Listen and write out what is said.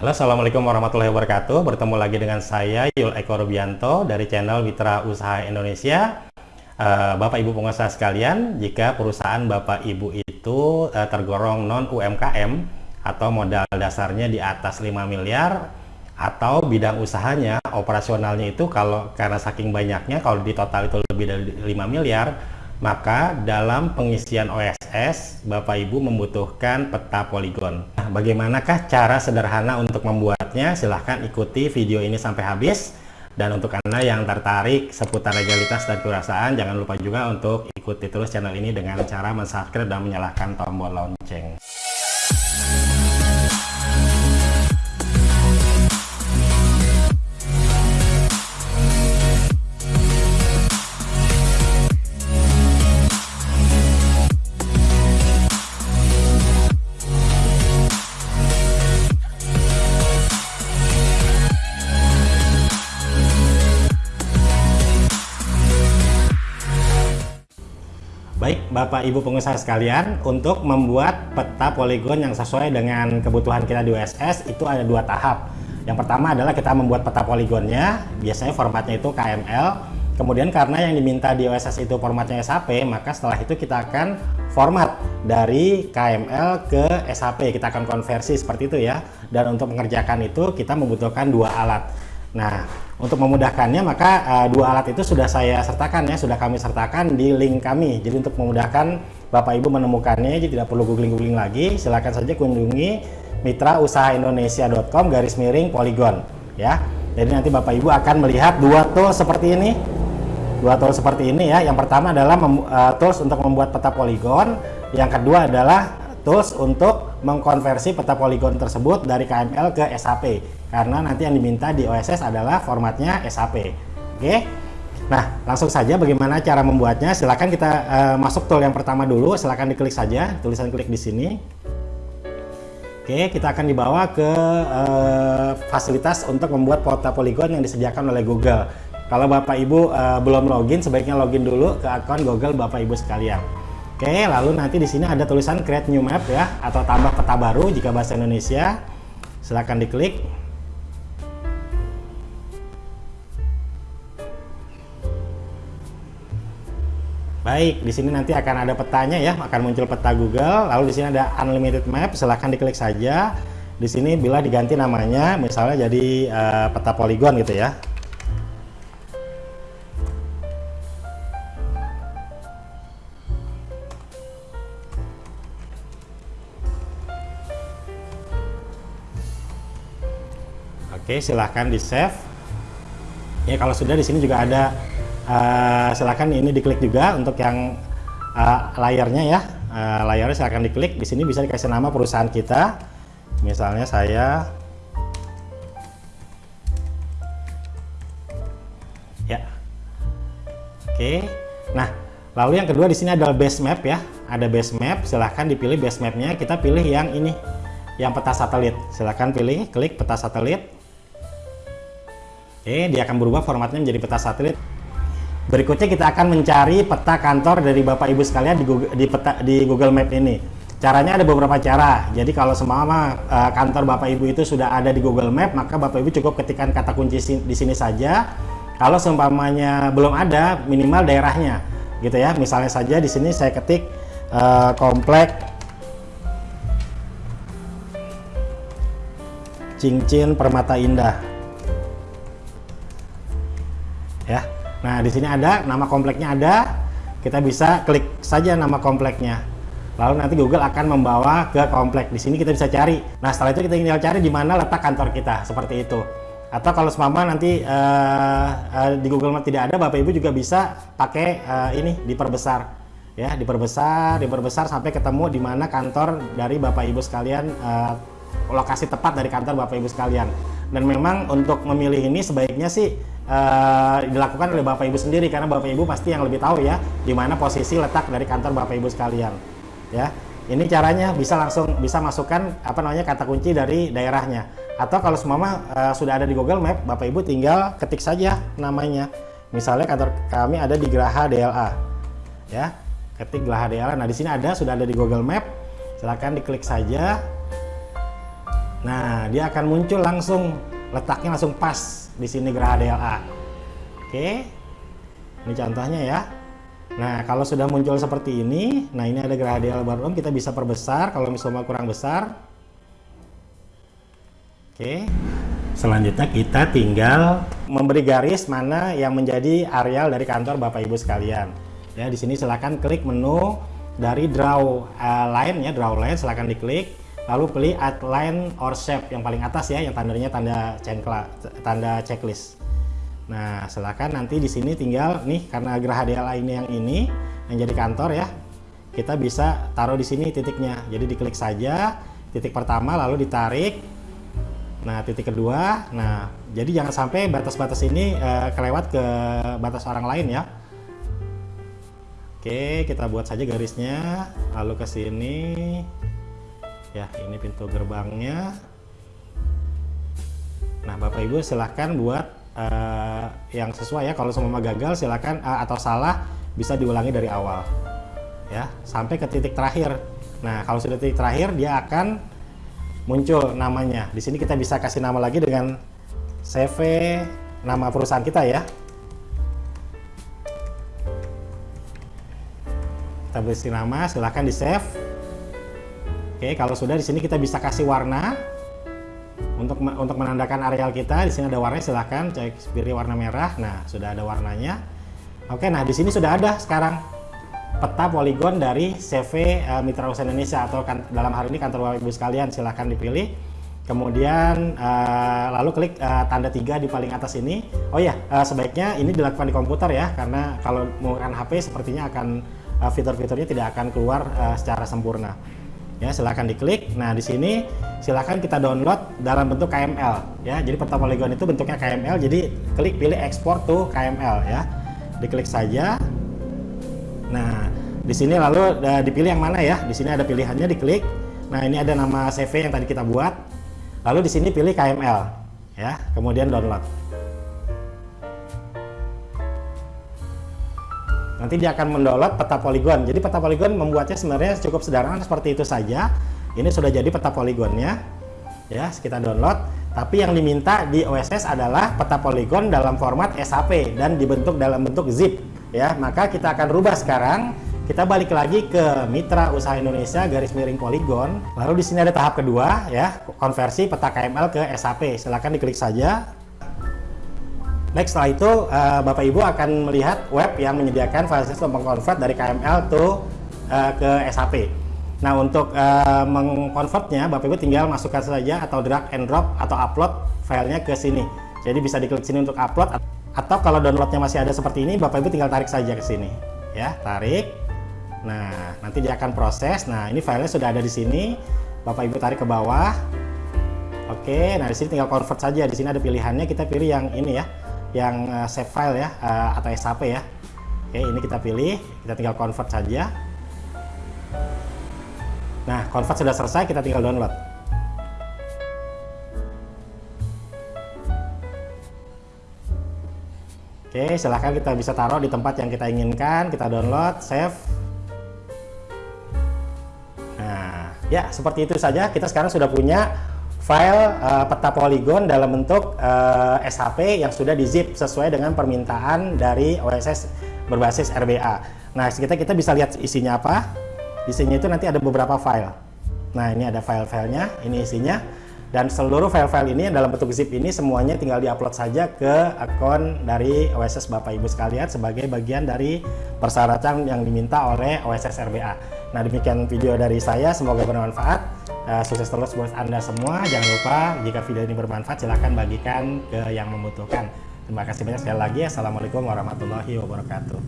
Halo Assalamualaikum warahmatullahi wabarakatuh Bertemu lagi dengan saya Yul Eko Rubianto dari channel Mitra Usaha Indonesia uh, Bapak Ibu pengusaha sekalian Jika perusahaan Bapak Ibu itu uh, tergolong non UMKM Atau modal dasarnya di atas 5 miliar Atau bidang usahanya operasionalnya itu kalau karena saking banyaknya Kalau di total itu lebih dari 5 miliar maka dalam pengisian OSS, Bapak Ibu membutuhkan peta poligon. Bagaimanakah cara sederhana untuk membuatnya? Silahkan ikuti video ini sampai habis. Dan untuk Anda yang tertarik seputar legalitas dan kewirausahaan, jangan lupa juga untuk ikuti terus channel ini dengan cara subscribe dan menyalakan tombol lonceng. Bapak Ibu pengusaha sekalian, untuk membuat peta poligon yang sesuai dengan kebutuhan kita di USS itu ada dua tahap. Yang pertama adalah kita membuat peta poligonnya, biasanya formatnya itu KML. Kemudian karena yang diminta di OSS itu formatnya SAP, maka setelah itu kita akan format dari KML ke SAP. Kita akan konversi seperti itu ya. Dan untuk mengerjakan itu kita membutuhkan dua alat. Nah, untuk memudahkannya maka uh, dua alat itu sudah saya sertakan ya, sudah kami sertakan di link kami. Jadi untuk memudahkan Bapak Ibu menemukannya, jadi tidak perlu googling-googling lagi, silakan saja kunjungi mitrausahaindonesia.com garis miring poligon ya. Jadi nanti Bapak Ibu akan melihat dua tool seperti ini. Dua tool seperti ini ya. Yang pertama adalah uh, tools untuk membuat peta poligon, yang kedua adalah tools untuk mengkonversi peta poligon tersebut dari KML ke SAP karena nanti yang diminta di OSS adalah formatnya SAP oke? Nah langsung saja bagaimana cara membuatnya. Silahkan kita uh, masuk tool yang pertama dulu. Silahkan diklik saja. Tulisan klik di sini. Oke kita akan dibawa ke uh, fasilitas untuk membuat peta poligon yang disediakan oleh Google. Kalau Bapak Ibu uh, belum login sebaiknya login dulu ke akun Google Bapak Ibu sekalian Oke, lalu nanti di sini ada tulisan create new map ya atau tambah peta baru jika bahasa Indonesia. Silahkan diklik. Baik, di sini nanti akan ada petanya ya, akan muncul peta Google. Lalu di sini ada unlimited map, silahkan diklik saja. Di sini bila diganti namanya, misalnya jadi uh, peta poligon gitu ya. Oke, silahkan di save. Ya kalau sudah di sini juga ada uh, silahkan ini diklik juga untuk yang uh, layarnya ya. Uh, layarnya silahkan diklik. Di sini bisa dikasih nama perusahaan kita. Misalnya saya ya. Oke. Nah, lalu yang kedua di sini adalah base map ya. Ada base map, silahkan dipilih base mapnya. Kita pilih yang ini, yang peta satelit. Silahkan pilih, klik peta satelit. Oke, dia akan berubah formatnya menjadi peta satelit. Berikutnya kita akan mencari peta kantor dari Bapak Ibu sekalian di Google, di, peta, di Google Map ini. Caranya ada beberapa cara. Jadi kalau semua uh, kantor Bapak Ibu itu sudah ada di Google Map, maka Bapak Ibu cukup ketikkan kata kunci di sini saja. Kalau seumpamanya belum ada, minimal daerahnya, gitu ya. Misalnya saja di sini saya ketik uh, komplek Cincin Permata Indah ya. Nah, di sini ada nama kompleknya ada. Kita bisa klik saja nama kompleknya. Lalu nanti Google akan membawa ke komplek. Di sini kita bisa cari. Nah, setelah itu kita tinggal cari di mana letak kantor kita, seperti itu. Atau kalau semama nanti uh, uh, di Google Map tidak ada, Bapak Ibu juga bisa pakai uh, ini diperbesar. Ya, diperbesar, diperbesar sampai ketemu di mana kantor dari Bapak Ibu sekalian uh, lokasi tepat dari kantor Bapak Ibu sekalian. Dan memang untuk memilih ini sebaiknya sih uh, dilakukan oleh Bapak Ibu sendiri karena Bapak Ibu pasti yang lebih tahu ya di mana posisi letak dari kantor Bapak Ibu sekalian. Ya. Ini caranya bisa langsung bisa masukkan apa namanya kata kunci dari daerahnya. Atau kalau semua uh, sudah ada di Google Map, Bapak Ibu tinggal ketik saja namanya. Misalnya kantor kami ada di Geraha DLA. Ya. Ketik Geraha DLA. Nah, di sini ada sudah ada di Google Map. Silahkan diklik saja Nah, dia akan muncul langsung letaknya langsung pas di sini geraha DLA. Oke. Ini contohnya ya. Nah, kalau sudah muncul seperti ini, nah ini ada geraha DLA baru kita bisa perbesar kalau misalnya kurang besar. Oke. Selanjutnya kita tinggal memberi garis mana yang menjadi areal dari kantor Bapak Ibu sekalian. Ya, di sini silakan klik menu dari draw uh, line ya, draw line silakan diklik lalu pilih outline or shape yang paling atas ya yang tandanya tanda cenkla, tanda checklist. Nah silakan nanti di sini tinggal nih karena geraha DLA ini yang ini yang jadi kantor ya kita bisa taruh di sini titiknya. Jadi diklik saja titik pertama lalu ditarik. Nah titik kedua. Nah jadi jangan sampai batas-batas ini uh, kelewat ke batas orang lain ya. Oke kita buat saja garisnya. Lalu ke sini ya ini pintu gerbangnya. Nah Bapak Ibu silahkan buat uh, yang sesuai ya. Kalau semua gagal silahkan uh, atau salah bisa diulangi dari awal. Ya sampai ke titik terakhir. Nah kalau sudah titik terakhir dia akan muncul namanya. Di sini kita bisa kasih nama lagi dengan CV nama perusahaan kita ya. Kita beri nama silahkan di save Oke, kalau sudah di sini kita bisa kasih warna untuk untuk menandakan areal kita. Di sini ada warna, silahkan cek pilih warna merah. Nah, sudah ada warnanya. Oke, nah di sini sudah ada sekarang peta poligon dari CV uh, eh, Mitra Usaha Indonesia atau kan, dalam hari ini kantor Bapak Ibu sekalian silahkan dipilih. Kemudian uh, lalu klik uh, tanda tiga di paling atas ini. Oh ya, uh, sebaiknya ini dilakukan di komputer ya, karena kalau menggunakan HP sepertinya akan uh, fitur-fiturnya tidak akan keluar uh, secara sempurna ya silahkan diklik. Nah di sini silahkan kita download dalam bentuk KML ya. Jadi peta poligon itu bentuknya KML jadi klik pilih export to KML ya. Diklik saja. Nah di sini lalu uh, dipilih yang mana ya? Di sini ada pilihannya diklik. Nah ini ada nama CV yang tadi kita buat. Lalu di sini pilih KML ya. Kemudian download nanti dia akan mendownload peta poligon. Jadi peta poligon membuatnya sebenarnya cukup sederhana seperti itu saja. Ini sudah jadi peta poligonnya ya kita download. Tapi yang diminta di OSS adalah peta poligon dalam format SAP dan dibentuk dalam bentuk zip ya. Maka kita akan rubah sekarang. Kita balik lagi ke Mitra Usaha Indonesia garis miring poligon. Lalu di sini ada tahap kedua ya konversi peta KML ke SAP silahkan diklik saja Next setelah itu uh, Bapak Ibu akan melihat web yang menyediakan fasilitas mengkonvert dari KML to uh, ke SAP. Nah untuk uh, mengkonvertnya Bapak Ibu tinggal masukkan saja atau drag and drop atau upload filenya ke sini. Jadi bisa diklik sini untuk upload atau kalau downloadnya masih ada seperti ini Bapak Ibu tinggal tarik saja ke sini. Ya tarik. Nah nanti dia akan proses. Nah ini filenya sudah ada di sini. Bapak Ibu tarik ke bawah. Oke, nah di sini tinggal convert saja. Di sini ada pilihannya. Kita pilih yang ini ya yang uh, save file ya uh, atau SAP ya. Oke ini kita pilih kita tinggal convert saja. Nah convert sudah selesai kita tinggal download. Oke silahkan kita bisa taruh di tempat yang kita inginkan kita download save. Nah ya seperti itu saja. Kita sekarang sudah punya file uh, peta poligon dalam bentuk uh, eh, SHP yang sudah di zip sesuai dengan permintaan dari OSS berbasis RBA. Nah, kita kita bisa lihat isinya apa. Isinya itu nanti ada beberapa file. Nah, ini ada file-filenya, ini isinya. Dan seluruh file-file ini dalam bentuk zip ini semuanya tinggal diupload saja ke akun dari OSS Bapak Ibu sekalian sebagai bagian dari persyaratan yang diminta oleh OSS RBA. Nah, demikian video dari saya, semoga bermanfaat. Uh, sukses terus buat Anda semua. Jangan lupa jika video ini bermanfaat silahkan bagikan ke yang membutuhkan. Terima kasih banyak sekali lagi. Assalamualaikum warahmatullahi wabarakatuh.